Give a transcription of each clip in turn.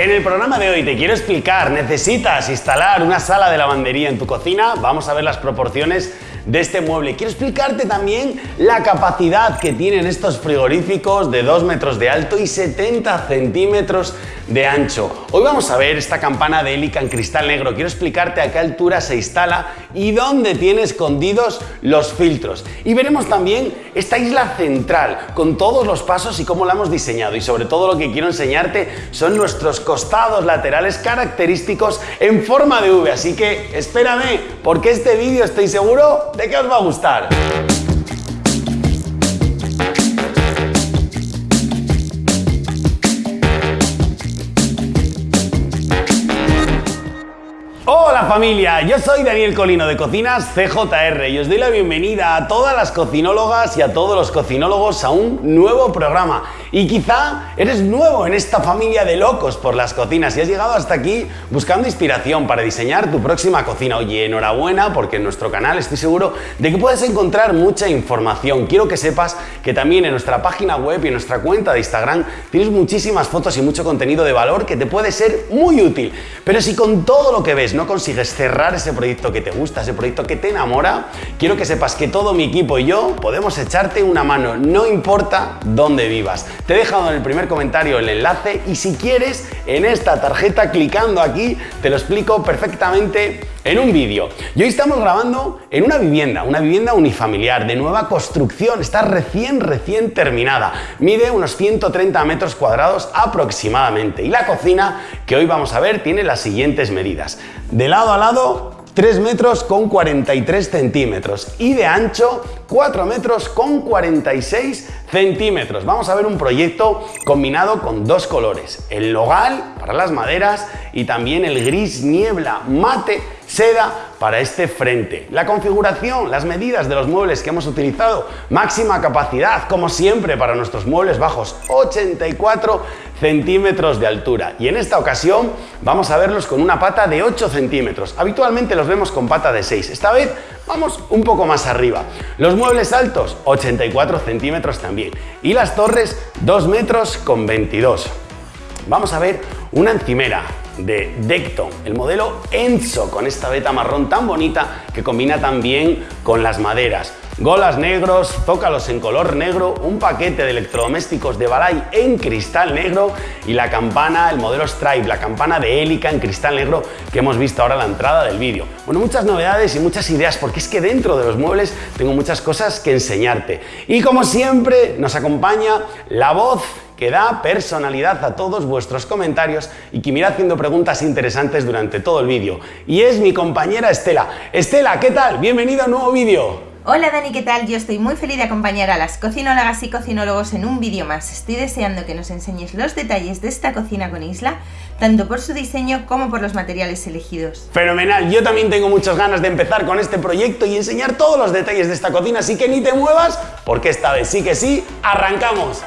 En el programa de hoy te quiero explicar, necesitas instalar una sala de lavandería en tu cocina, vamos a ver las proporciones de este mueble. Quiero explicarte también la capacidad que tienen estos frigoríficos de 2 metros de alto y 70 centímetros de ancho. Hoy vamos a ver esta campana de hélica en cristal negro. Quiero explicarte a qué altura se instala y dónde tiene escondidos los filtros. Y veremos también esta isla central con todos los pasos y cómo la hemos diseñado. Y sobre todo lo que quiero enseñarte son nuestros costados laterales característicos en forma de V. Así que espérame porque este vídeo estoy seguro de que os va a gustar. Hola familia, yo soy Daniel Colino de Cocinas CJR y os doy la bienvenida a todas las cocinólogas y a todos los cocinólogos a un nuevo programa. Y quizá eres nuevo en esta familia de locos por las cocinas y has llegado hasta aquí buscando inspiración para diseñar tu próxima cocina. Oye, enhorabuena porque en nuestro canal estoy seguro de que puedes encontrar mucha información. Quiero que sepas que también en nuestra página web y en nuestra cuenta de Instagram tienes muchísimas fotos y mucho contenido de valor que te puede ser muy útil. Pero si con todo lo que ves no consigues cerrar ese proyecto que te gusta, ese proyecto que te enamora, quiero que sepas que todo mi equipo y yo podemos echarte una mano, no importa dónde vivas. Te he dejado en el primer comentario el enlace y si quieres, en esta tarjeta, clicando aquí, te lo explico perfectamente en un vídeo. Y hoy estamos grabando en una vivienda, una vivienda unifamiliar de nueva construcción, está recién, recién terminada. Mide unos 130 metros cuadrados aproximadamente y la cocina que hoy vamos a ver tiene las siguientes medidas. De lado a lado 3 metros con 43 centímetros y de ancho 4 metros con 46 centímetros. Vamos a ver un proyecto combinado con dos colores, el logal para las maderas y también el gris niebla mate seda para este frente. La configuración, las medidas de los muebles que hemos utilizado, máxima capacidad, como siempre para nuestros muebles bajos, 84 centímetros de altura. Y en esta ocasión vamos a verlos con una pata de 8 centímetros. Habitualmente los vemos con pata de 6. Esta vez vamos un poco más arriba. Los muebles altos, 84 centímetros también. Y las torres, 2 metros con 22. Vamos a ver una encimera de Decton, el modelo Enzo, con esta veta marrón tan bonita que combina tan bien con las maderas. Golas negros, zócalos en color negro, un paquete de electrodomésticos de Balay en cristal negro y la campana, el modelo Stripe, la campana de hélica en cristal negro que hemos visto ahora a la entrada del vídeo. Bueno, muchas novedades y muchas ideas porque es que dentro de los muebles tengo muchas cosas que enseñarte. Y como siempre nos acompaña la voz que da personalidad a todos vuestros comentarios y que me irá haciendo preguntas interesantes durante todo el vídeo. Y es mi compañera Estela. Estela, ¿qué tal? Bienvenida a un nuevo vídeo. Hola Dani, ¿qué tal? Yo estoy muy feliz de acompañar a las cocinólogas y cocinólogos en un vídeo más. Estoy deseando que nos enseñes los detalles de esta cocina con isla, tanto por su diseño como por los materiales elegidos. Fenomenal, yo también tengo muchas ganas de empezar con este proyecto y enseñar todos los detalles de esta cocina, así que ni te muevas, porque esta vez sí que sí, arrancamos.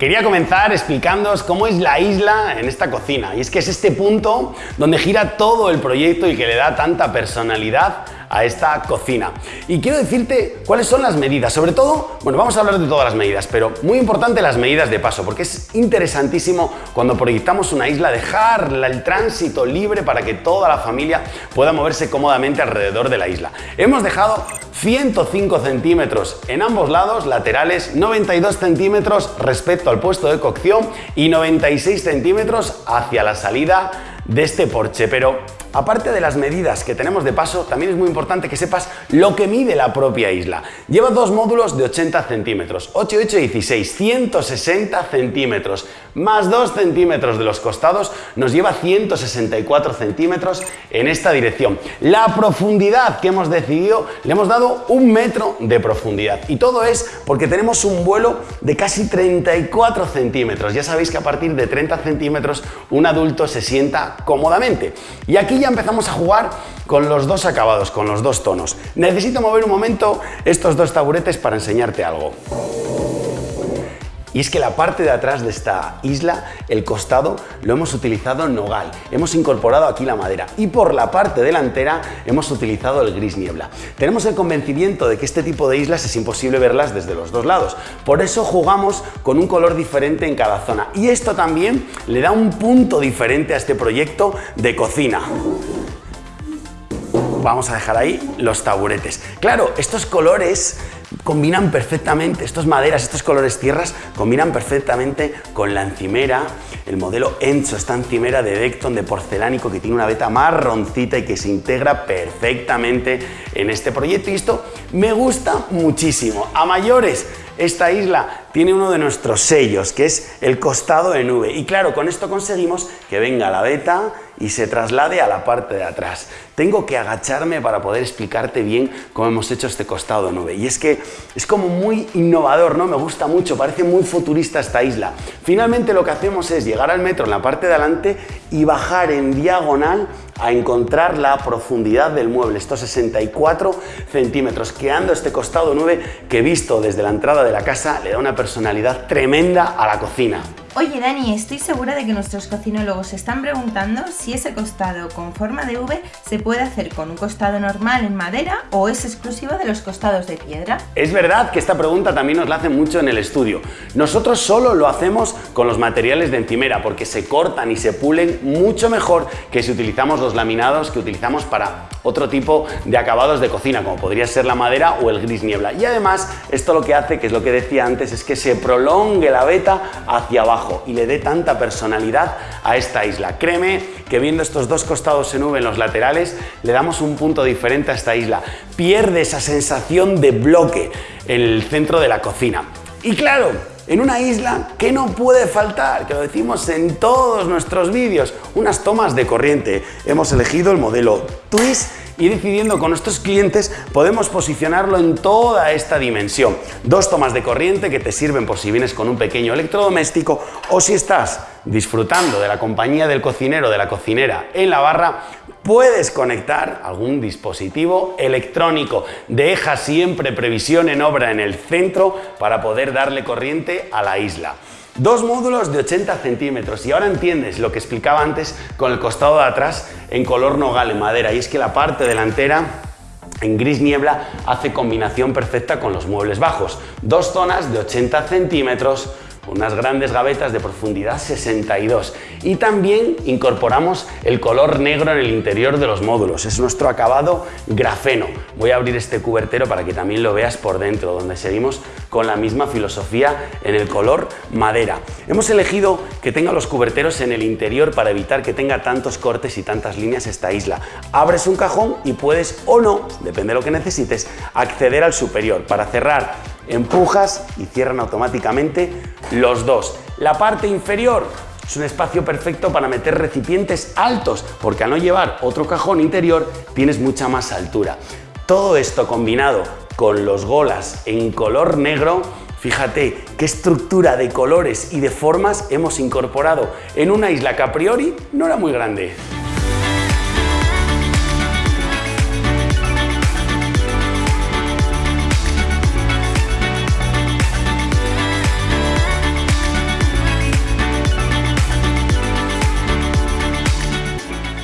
Quería comenzar explicándoos cómo es la isla en esta cocina y es que es este punto donde gira todo el proyecto y que le da tanta personalidad a esta cocina. Y quiero decirte cuáles son las medidas, sobre todo, bueno, vamos a hablar de todas las medidas, pero muy importante las medidas de paso, porque es interesantísimo cuando proyectamos una isla dejar el tránsito libre para que toda la familia pueda moverse cómodamente alrededor de la isla. Hemos dejado 105 centímetros en ambos lados laterales, 92 centímetros respecto al puesto de cocción y 96 centímetros hacia la salida de este porche, pero Aparte de las medidas que tenemos de paso, también es muy importante que sepas lo que mide la propia isla. Lleva dos módulos de 80 centímetros, 8, 8, 16, 160 centímetros, más 2 centímetros de los costados, nos lleva 164 centímetros en esta dirección. La profundidad que hemos decidido, le hemos dado un metro de profundidad. Y todo es porque tenemos un vuelo de casi 34 centímetros. Ya sabéis que a partir de 30 centímetros un adulto se sienta cómodamente. Y aquí ya empezamos a jugar con los dos acabados, con los dos tonos. Necesito mover un momento estos dos taburetes para enseñarte algo. Y es que la parte de atrás de esta isla, el costado, lo hemos utilizado en nogal. Hemos incorporado aquí la madera y por la parte delantera hemos utilizado el gris niebla. Tenemos el convencimiento de que este tipo de islas es imposible verlas desde los dos lados. Por eso jugamos con un color diferente en cada zona. Y esto también le da un punto diferente a este proyecto de cocina vamos a dejar ahí los taburetes. Claro, estos colores combinan perfectamente, estos maderas, estos colores tierras, combinan perfectamente con la encimera. El modelo Enzo, esta encimera de Decton de porcelánico que tiene una veta marroncita y que se integra perfectamente en este proyecto. Y esto me gusta muchísimo. A mayores, esta isla tiene uno de nuestros sellos, que es el costado de nube. Y claro, con esto conseguimos que venga la veta y se traslade a la parte de atrás. Tengo que agacharme para poder explicarte bien cómo hemos hecho este costado de nube. Y es que es como muy innovador, ¿no? Me gusta mucho, parece muy futurista esta isla. Finalmente lo que hacemos es llegar al metro en la parte de adelante y bajar en diagonal a encontrar la profundidad del mueble, estos 64 centímetros, creando este costado 9 que visto desde la entrada de la casa le da una personalidad tremenda a la cocina. Oye Dani, estoy segura de que nuestros cocinólogos se están preguntando si ese costado con forma de V se puede hacer con un costado normal en madera o es exclusivo de los costados de piedra. Es verdad que esta pregunta también nos la hacen mucho en el estudio. Nosotros solo lo hacemos con los materiales de encimera porque se cortan y se pulen mucho mejor que si utilizamos los laminados que utilizamos para otro tipo de acabados de cocina como podría ser la madera o el gris niebla. Y además esto lo que hace, que es lo que decía antes, es que se prolongue la veta hacia abajo y le dé tanta personalidad a esta isla. Créeme que viendo estos dos costados en V en los laterales le damos un punto diferente a esta isla. Pierde esa sensación de bloque en el centro de la cocina. Y claro, en una isla que no puede faltar, que lo decimos en todos nuestros vídeos, unas tomas de corriente. Hemos elegido el modelo Twist y decidiendo con nuestros clientes podemos posicionarlo en toda esta dimensión. Dos tomas de corriente que te sirven por si vienes con un pequeño electrodoméstico o si estás disfrutando de la compañía del cocinero o de la cocinera en la barra, puedes conectar algún dispositivo electrónico. Deja siempre previsión en obra en el centro para poder darle corriente a la isla. Dos módulos de 80 centímetros y ahora entiendes lo que explicaba antes con el costado de atrás en color nogal en madera y es que la parte delantera en gris niebla hace combinación perfecta con los muebles bajos. Dos zonas de 80 centímetros unas grandes gavetas de profundidad 62 y también incorporamos el color negro en el interior de los módulos, es nuestro acabado grafeno. Voy a abrir este cubertero para que también lo veas por dentro, donde seguimos con la misma filosofía en el color madera. Hemos elegido que tenga los cuberteros en el interior para evitar que tenga tantos cortes y tantas líneas esta isla. Abres un cajón y puedes o no, depende de lo que necesites, acceder al superior. Para cerrar empujas y cierran automáticamente los dos. La parte inferior es un espacio perfecto para meter recipientes altos, porque al no llevar otro cajón interior tienes mucha más altura. Todo esto combinado con los golas en color negro, fíjate qué estructura de colores y de formas hemos incorporado en una isla que a priori no era muy grande.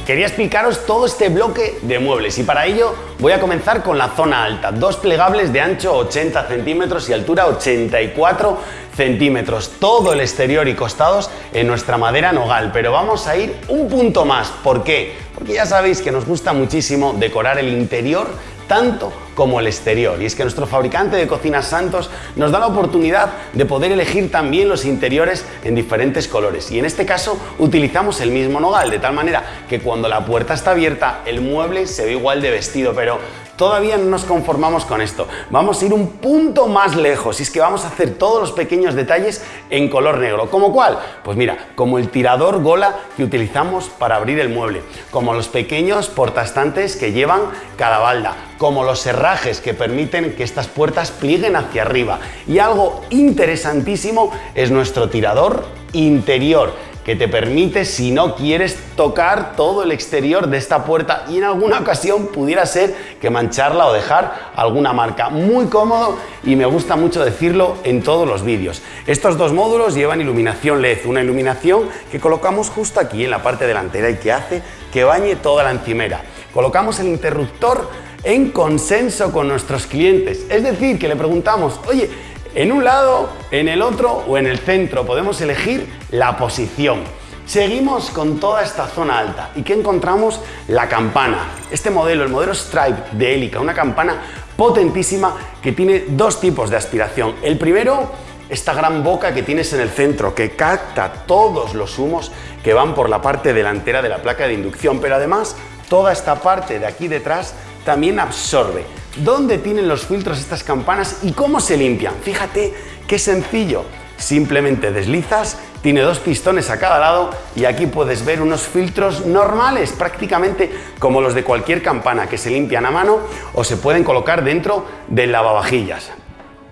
Quería explicaros todo este bloque de muebles y para ello voy a comenzar con la zona alta. Dos plegables de ancho 80 centímetros y altura 84 centímetros. Todo el exterior y costados en nuestra madera nogal. Pero vamos a ir un punto más. ¿Por qué? Porque ya sabéis que nos gusta muchísimo decorar el interior tanto como el exterior. Y es que nuestro fabricante de cocinas Santos nos da la oportunidad de poder elegir también los interiores en diferentes colores. Y en este caso utilizamos el mismo nogal, de tal manera que cuando la puerta está abierta el mueble se ve igual de vestido, pero Todavía no nos conformamos con esto, vamos a ir un punto más lejos y es que vamos a hacer todos los pequeños detalles en color negro. ¿Como cuál? Pues mira, como el tirador gola que utilizamos para abrir el mueble, como los pequeños portastantes que llevan cada balda, como los herrajes que permiten que estas puertas plieguen hacia arriba. Y algo interesantísimo es nuestro tirador interior que te permite si no quieres tocar todo el exterior de esta puerta y en alguna ocasión pudiera ser que mancharla o dejar alguna marca. Muy cómodo y me gusta mucho decirlo en todos los vídeos. Estos dos módulos llevan iluminación LED, una iluminación que colocamos justo aquí en la parte delantera y que hace que bañe toda la encimera. Colocamos el interruptor en consenso con nuestros clientes, es decir, que le preguntamos, oye, en un lado, en el otro o en el centro. Podemos elegir la posición. Seguimos con toda esta zona alta. ¿Y qué encontramos? La campana. Este modelo, el modelo Stripe de Helica, una campana potentísima que tiene dos tipos de aspiración. El primero, esta gran boca que tienes en el centro, que capta todos los humos que van por la parte delantera de la placa de inducción, pero además toda esta parte de aquí detrás también absorbe. ¿Dónde tienen los filtros estas campanas y cómo se limpian? Fíjate qué sencillo. Simplemente deslizas, tiene dos pistones a cada lado y aquí puedes ver unos filtros normales, prácticamente como los de cualquier campana que se limpian a mano o se pueden colocar dentro del lavavajillas.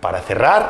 Para cerrar,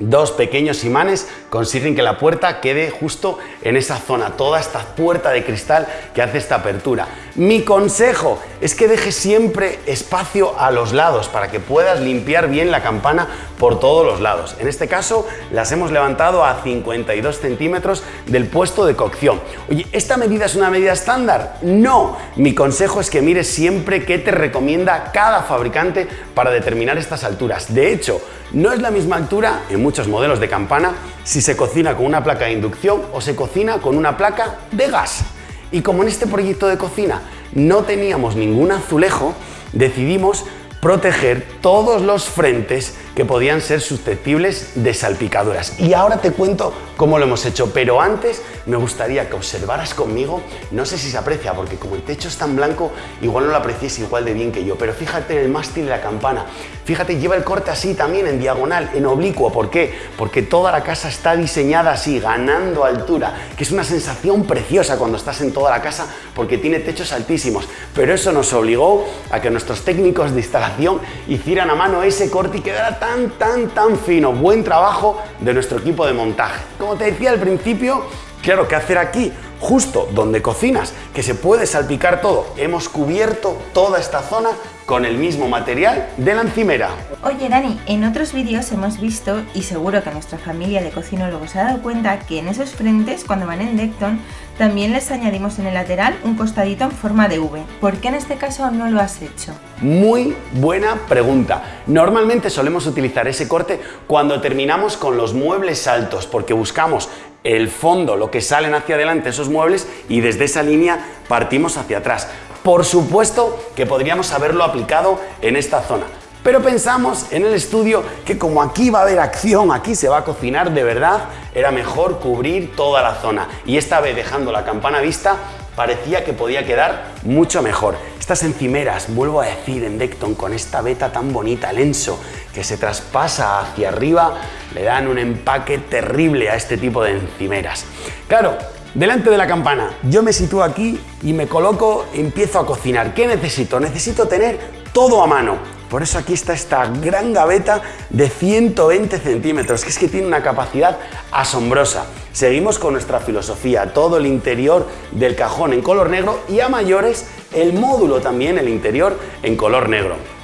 Dos pequeños imanes consiguen que la puerta quede justo en esa zona, toda esta puerta de cristal que hace esta apertura. Mi consejo es que dejes siempre espacio a los lados para que puedas limpiar bien la campana por todos los lados. En este caso las hemos levantado a 52 centímetros del puesto de cocción. Oye, ¿esta medida es una medida estándar? No. Mi consejo es que mires siempre qué te recomienda cada fabricante para determinar estas alturas. De hecho, no es la misma altura en muchos modelos de campana si se cocina con una placa de inducción o se cocina con una placa de gas. Y como en este proyecto de cocina no teníamos ningún azulejo, decidimos proteger todos los frentes que podían ser susceptibles de salpicaduras. Y ahora te cuento cómo lo hemos hecho, pero antes me gustaría que observaras conmigo, no sé si se aprecia, porque como el techo es tan blanco, igual no lo aprecies igual de bien que yo, pero fíjate en el mástil de la campana, fíjate, lleva el corte así también, en diagonal, en oblicuo, ¿por qué? Porque toda la casa está diseñada así, ganando altura, que es una sensación preciosa cuando estás en toda la casa, porque tiene techos altísimos, pero eso nos obligó a que nuestros técnicos de instalación hicieran a mano ese corte y quedara tan, tan, tan fino. Buen trabajo de nuestro equipo de montaje. Como te decía al principio, claro, ¿qué hacer aquí? Justo donde cocinas, que se puede salpicar todo. Hemos cubierto toda esta zona con el mismo material de la encimera. Oye Dani, en otros vídeos hemos visto, y seguro que nuestra familia de cocinólogos se ha dado cuenta, que en esos frentes, cuando van en Decton, también les añadimos en el lateral un costadito en forma de V. ¿Por qué en este caso no lo has hecho? Muy buena pregunta. Normalmente solemos utilizar ese corte cuando terminamos con los muebles altos, porque buscamos el fondo, lo que salen hacia adelante esos muebles y desde esa línea partimos hacia atrás. Por supuesto que podríamos haberlo aplicado en esta zona, pero pensamos en el estudio que como aquí va a haber acción, aquí se va a cocinar de verdad, era mejor cubrir toda la zona. Y esta vez dejando la campana vista, parecía que podía quedar mucho mejor. Estas encimeras, vuelvo a decir en Decton, con esta veta tan bonita, el Enso, que se traspasa hacia arriba, le dan un empaque terrible a este tipo de encimeras. Claro, Delante de la campana, yo me sitúo aquí y me coloco, empiezo a cocinar. ¿Qué necesito? Necesito tener todo a mano. Por eso aquí está esta gran gaveta de 120 centímetros, que es que tiene una capacidad asombrosa. Seguimos con nuestra filosofía, todo el interior del cajón en color negro y a mayores el módulo también, el interior en color negro.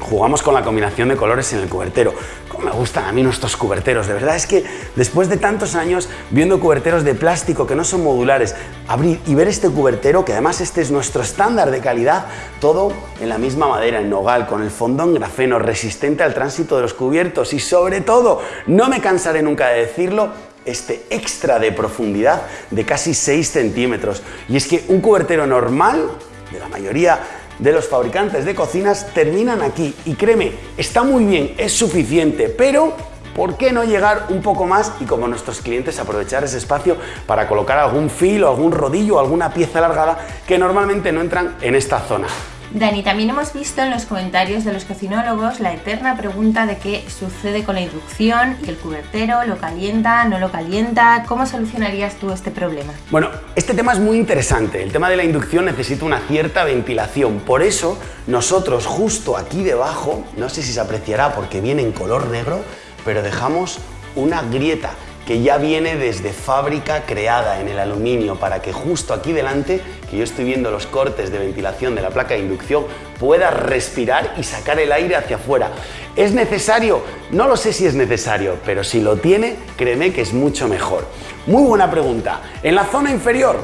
Jugamos con la combinación de colores en el cubertero. Como me gustan a mí nuestros cuberteros, de verdad es que después de tantos años viendo cuberteros de plástico que no son modulares, abrir y ver este cubertero, que además este es nuestro estándar de calidad, todo en la misma madera, en nogal, con el fondón grafeno, resistente al tránsito de los cubiertos y sobre todo, no me cansaré nunca de decirlo, este extra de profundidad de casi 6 centímetros. Y es que un cubertero normal, de la mayoría de los fabricantes de cocinas terminan aquí y créeme, está muy bien, es suficiente, pero ¿por qué no llegar un poco más y como nuestros clientes aprovechar ese espacio para colocar algún filo, algún rodillo, alguna pieza alargada que normalmente no entran en esta zona? Dani, también hemos visto en los comentarios de los cocinólogos la eterna pregunta de qué sucede con la inducción y el cubertero, lo calienta, no lo calienta, ¿cómo solucionarías tú este problema? Bueno, este tema es muy interesante, el tema de la inducción necesita una cierta ventilación, por eso nosotros justo aquí debajo, no sé si se apreciará porque viene en color negro, pero dejamos una grieta que ya viene desde fábrica creada en el aluminio para que justo aquí delante, que yo estoy viendo los cortes de ventilación de la placa de inducción, pueda respirar y sacar el aire hacia afuera. ¿Es necesario? No lo sé si es necesario, pero si lo tiene, créeme que es mucho mejor. Muy buena pregunta. En la zona inferior,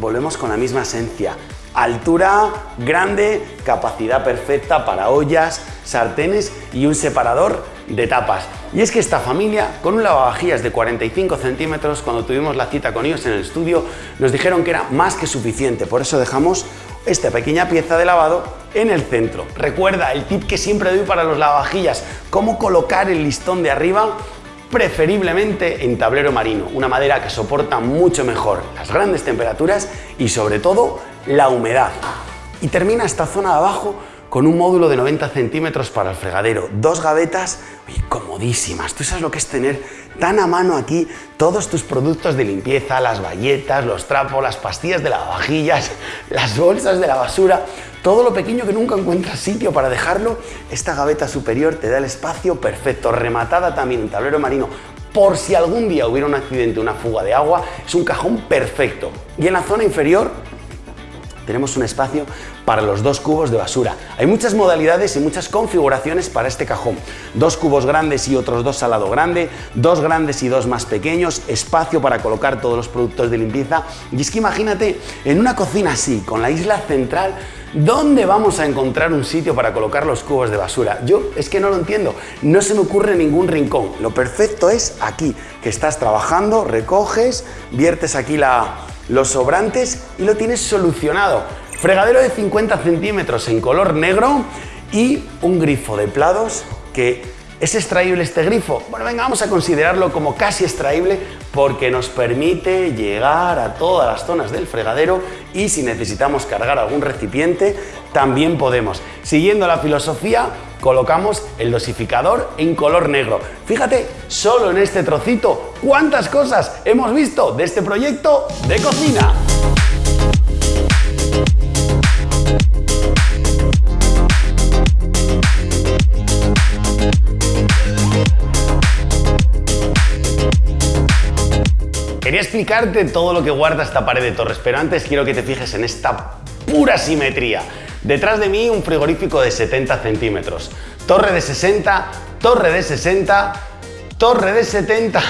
volvemos con la misma esencia. Altura grande, capacidad perfecta para ollas, sartenes y un separador de tapas. Y es que esta familia, con un lavavajillas de 45 centímetros, cuando tuvimos la cita con ellos en el estudio, nos dijeron que era más que suficiente. Por eso dejamos esta pequeña pieza de lavado en el centro. Recuerda el tip que siempre doy para los lavavajillas, cómo colocar el listón de arriba preferiblemente en tablero marino, una madera que soporta mucho mejor las grandes temperaturas y sobre todo la humedad. Y termina esta zona de abajo con un módulo de 90 centímetros para el fregadero, dos gavetas comodísimas. Tú sabes lo que es tener tan a mano aquí todos tus productos de limpieza, las bayetas, los trapos, las pastillas de lavavajillas, las bolsas de la basura, todo lo pequeño que nunca encuentras sitio para dejarlo. Esta gaveta superior te da el espacio perfecto, rematada también en tablero marino. Por si algún día hubiera un accidente, una fuga de agua, es un cajón perfecto. Y en la zona inferior tenemos un espacio para los dos cubos de basura. Hay muchas modalidades y muchas configuraciones para este cajón. Dos cubos grandes y otros dos al lado grande, dos grandes y dos más pequeños, espacio para colocar todos los productos de limpieza. Y es que imagínate, en una cocina así, con la isla central, ¿Dónde vamos a encontrar un sitio para colocar los cubos de basura? Yo es que no lo entiendo, no se me ocurre ningún rincón. Lo perfecto es aquí, que estás trabajando, recoges, viertes aquí la, los sobrantes y lo tienes solucionado. Fregadero de 50 centímetros en color negro y un grifo de plados que ¿Es extraíble este grifo? Bueno, venga, vamos a considerarlo como casi extraíble porque nos permite llegar a todas las zonas del fregadero y si necesitamos cargar algún recipiente, también podemos. Siguiendo la filosofía, colocamos el dosificador en color negro. Fíjate, solo en este trocito, cuántas cosas hemos visto de este proyecto de cocina. Explicarte todo lo que guarda esta pared de torres, pero antes quiero que te fijes en esta pura simetría. Detrás de mí un frigorífico de 70 centímetros, torre de 60, torre de 60, torre de 70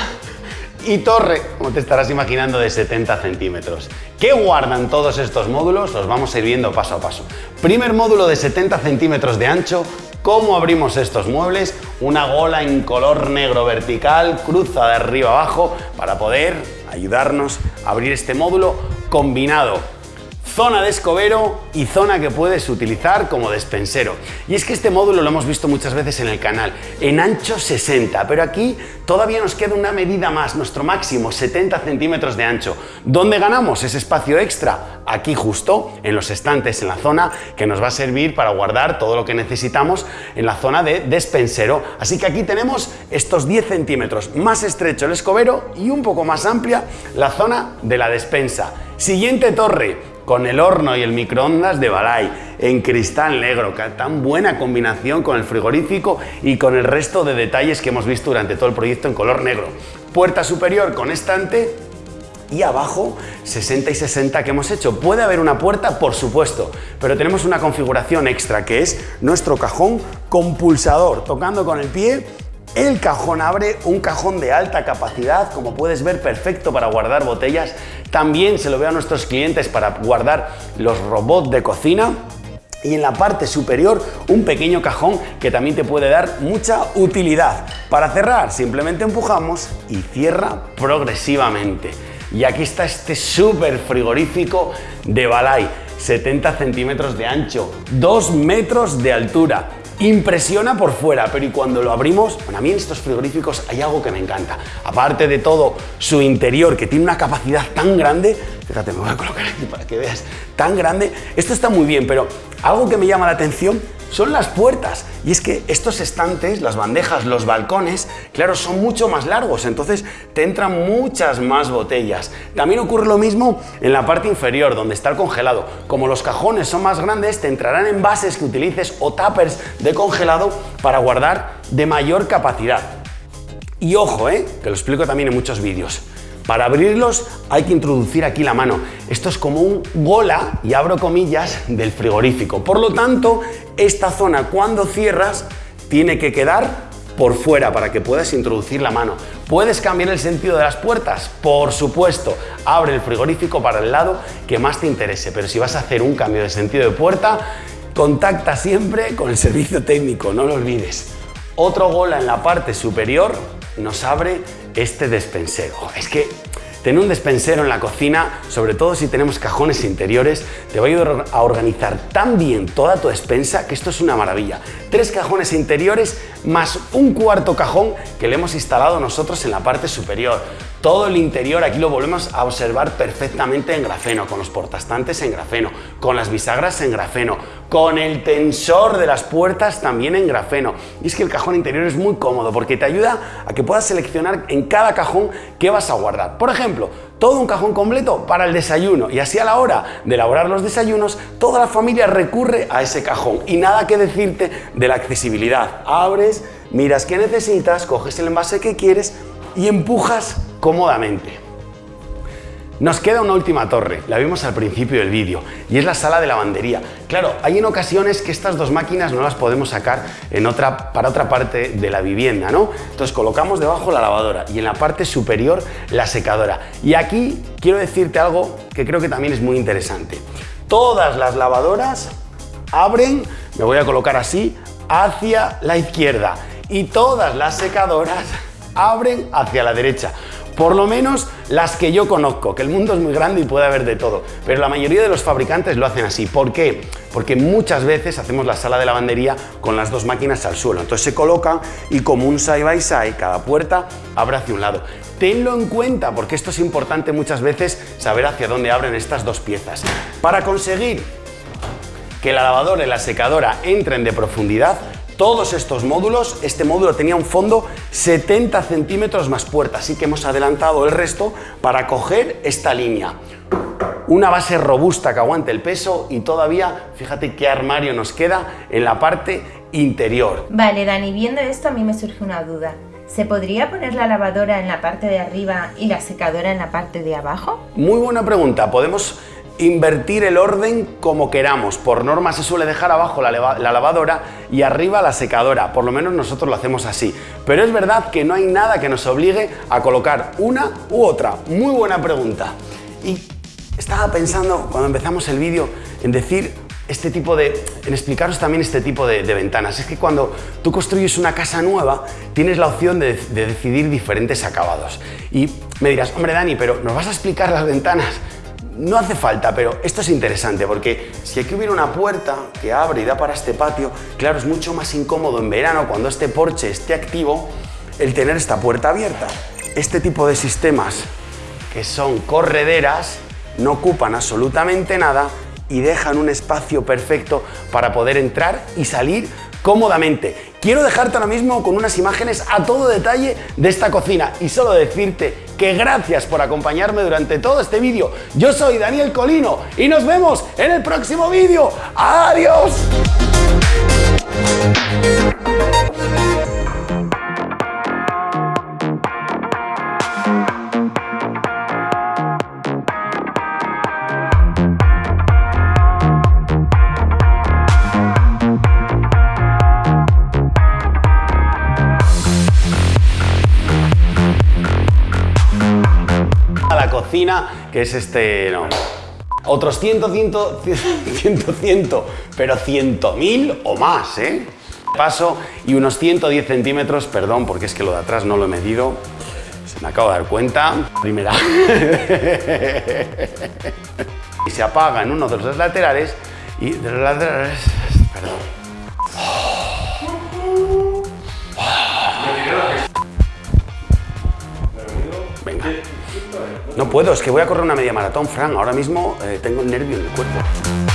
y torre, como te estarás imaginando, de 70 centímetros. ¿Qué guardan todos estos módulos? Los vamos a ir viendo paso a paso. Primer módulo de 70 centímetros de ancho, ¿Cómo abrimos estos muebles? Una gola en color negro vertical, cruza de arriba abajo para poder ayudarnos a abrir este módulo combinado zona de escobero y zona que puedes utilizar como despensero. Y es que este módulo lo hemos visto muchas veces en el canal, en ancho 60, pero aquí todavía nos queda una medida más, nuestro máximo 70 centímetros de ancho. ¿Dónde ganamos ese espacio extra? Aquí justo, en los estantes, en la zona que nos va a servir para guardar todo lo que necesitamos en la zona de despensero. Así que aquí tenemos estos 10 centímetros, más estrecho el escobero y un poco más amplia la zona de la despensa. Siguiente torre, con el horno y el microondas de Balay en cristal negro, tan buena combinación con el frigorífico y con el resto de detalles que hemos visto durante todo el proyecto en color negro. Puerta superior con estante y abajo 60 y 60 que hemos hecho. Puede haber una puerta, por supuesto, pero tenemos una configuración extra que es nuestro cajón con pulsador, tocando con el pie el cajón abre un cajón de alta capacidad, como puedes ver, perfecto para guardar botellas. También se lo veo a nuestros clientes para guardar los robots de cocina. Y en la parte superior un pequeño cajón que también te puede dar mucha utilidad. Para cerrar simplemente empujamos y cierra progresivamente. Y aquí está este súper frigorífico de Balay, 70 centímetros de ancho, 2 metros de altura. Impresiona por fuera, pero y cuando lo abrimos, bueno, a mí en estos frigoríficos hay algo que me encanta. Aparte de todo su interior, que tiene una capacidad tan grande, fíjate, me voy a colocar aquí para que veas, tan grande, esto está muy bien, pero algo que me llama la atención son las puertas. Y es que estos estantes, las bandejas, los balcones, claro, son mucho más largos, entonces te entran muchas más botellas. También ocurre lo mismo en la parte inferior, donde está el congelado. Como los cajones son más grandes, te entrarán envases que utilices o tuppers de congelado para guardar de mayor capacidad. Y ojo, ¿eh? que lo explico también en muchos vídeos. Para abrirlos hay que introducir aquí la mano. Esto es como un gola, y abro comillas, del frigorífico. Por lo tanto, esta zona cuando cierras tiene que quedar por fuera para que puedas introducir la mano. ¿Puedes cambiar el sentido de las puertas? Por supuesto, abre el frigorífico para el lado que más te interese, pero si vas a hacer un cambio de sentido de puerta, contacta siempre con el servicio técnico, no lo olvides. Otro gola en la parte superior nos abre este despensero. Es que tener un despensero en la cocina, sobre todo si tenemos cajones interiores, te va a ayudar a organizar tan bien toda tu despensa que esto es una maravilla. Tres cajones interiores más un cuarto cajón que le hemos instalado nosotros en la parte superior. Todo el interior aquí lo volvemos a observar perfectamente en grafeno, con los portastantes en grafeno, con las bisagras en grafeno, con el tensor de las puertas también en grafeno. Y es que el cajón interior es muy cómodo porque te ayuda a que puedas seleccionar en cada cajón qué vas a guardar. Por ejemplo, todo un cajón completo para el desayuno y así a la hora de elaborar los desayunos toda la familia recurre a ese cajón y nada que decirte de la accesibilidad. Abres, miras qué necesitas, coges el envase que quieres y empujas cómodamente. Nos queda una última torre, la vimos al principio del vídeo, y es la sala de lavandería. Claro, hay en ocasiones que estas dos máquinas no las podemos sacar en otra, para otra parte de la vivienda, ¿no? Entonces colocamos debajo la lavadora y en la parte superior la secadora. Y aquí quiero decirte algo que creo que también es muy interesante. Todas las lavadoras abren, me voy a colocar así, hacia la izquierda y todas las secadoras abren hacia la derecha. Por lo menos las que yo conozco, que el mundo es muy grande y puede haber de todo, pero la mayoría de los fabricantes lo hacen así. ¿Por qué? Porque muchas veces hacemos la sala de lavandería con las dos máquinas al suelo. Entonces se colocan y como un side by side, cada puerta abre hacia un lado. Tenlo en cuenta porque esto es importante muchas veces saber hacia dónde abren estas dos piezas. Para conseguir que la lavadora y la secadora entren de profundidad, todos estos módulos, este módulo tenía un fondo 70 centímetros más puerta, así que hemos adelantado el resto para coger esta línea. Una base robusta que aguante el peso y todavía, fíjate qué armario nos queda en la parte interior. Vale, Dani, viendo esto a mí me surge una duda. ¿Se podría poner la lavadora en la parte de arriba y la secadora en la parte de abajo? Muy buena pregunta. Podemos invertir el orden como queramos. Por norma se suele dejar abajo la, lavadora y arriba la secadora, por lo menos nosotros lo hacemos así. Pero es verdad que no hay nada que nos obligue a colocar una u otra. Muy buena pregunta. Y estaba pensando cuando empezamos el vídeo en decir este tipo de, en explicaros también este tipo de, ventanas. Es que cuando tú construyes una casa nueva, tienes la opción de, de decidir diferentes acabados. Y me dirás, hombre Dani, pero ¿nos vas a explicar las ventanas? No hace falta, pero esto es interesante porque si aquí hubiera una puerta que abre y da para este patio, claro, es mucho más incómodo en verano cuando este porche esté activo el tener esta puerta abierta. Este tipo de sistemas que son correderas no ocupan absolutamente nada y dejan un espacio perfecto para poder entrar y salir cómodamente. Quiero dejarte ahora mismo con unas imágenes a todo detalle de esta cocina y solo decirte que gracias por acompañarme durante todo este vídeo. Yo soy Daniel Colino y nos vemos en el próximo vídeo. ¡Adiós! Que es este, no, otros 100, 100, 100, 100, pero 100.000 o más, ¿eh? Paso y unos 110 centímetros, perdón, porque es que lo de atrás no lo he medido, se me acabo de dar cuenta. Primera. y se apaga en uno de los laterales y de los laterales, perdón. No puedo, es que voy a correr una media maratón, Fran. Ahora mismo eh, tengo el nervio en el cuerpo.